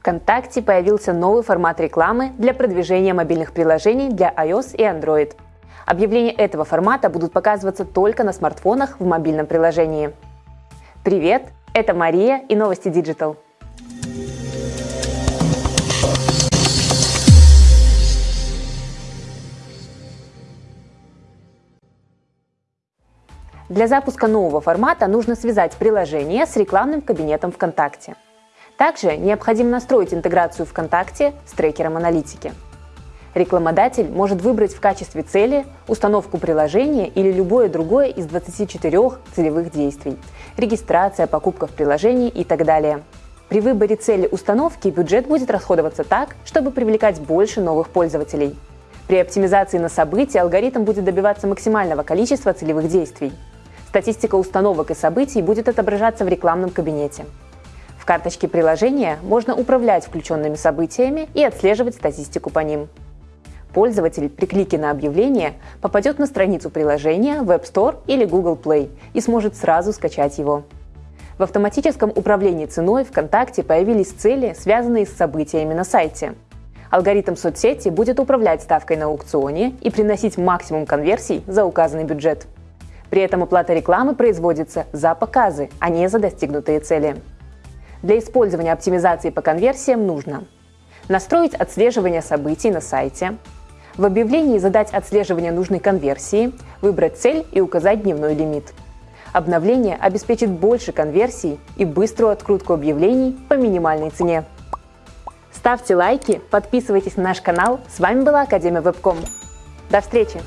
ВКонтакте появился новый формат рекламы для продвижения мобильных приложений для iOS и Android. Объявления этого формата будут показываться только на смартфонах в мобильном приложении. Привет, это Мария и новости Digital. Для запуска нового формата нужно связать приложение с рекламным кабинетом ВКонтакте. Также необходимо настроить интеграцию ВКонтакте с трекером аналитики. Рекламодатель может выбрать в качестве цели установку приложения или любое другое из 24 целевых действий – регистрация, покупка в приложении и так далее. При выборе цели установки бюджет будет расходоваться так, чтобы привлекать больше новых пользователей. При оптимизации на события алгоритм будет добиваться максимального количества целевых действий. Статистика установок и событий будет отображаться в рекламном кабинете. Карточке приложения можно управлять включенными событиями и отслеживать статистику по ним. Пользователь при клике на объявление попадет на страницу приложения в App Store или Google Play и сможет сразу скачать его. В автоматическом управлении ценой ВКонтакте появились цели, связанные с событиями на сайте. Алгоритм соцсети будет управлять ставкой на аукционе и приносить максимум конверсий за указанный бюджет. При этом оплата рекламы производится за показы, а не за достигнутые цели. Для использования оптимизации по конверсиям нужно настроить отслеживание событий на сайте, в объявлении задать отслеживание нужной конверсии, выбрать цель и указать дневной лимит. Обновление обеспечит больше конверсий и быструю открутку объявлений по минимальной цене. Ставьте лайки, подписывайтесь на наш канал. С вами была Академия Вебком. До встречи!